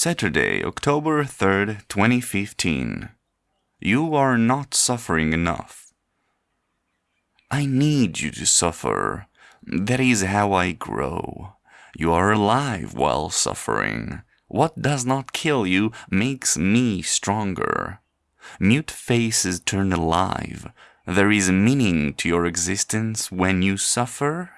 Saturday, October 3rd, 2015. You are not suffering enough. I need you to suffer. That is how I grow. You are alive while suffering. What does not kill you makes me stronger. Mute faces turn alive. There is meaning to your existence when you suffer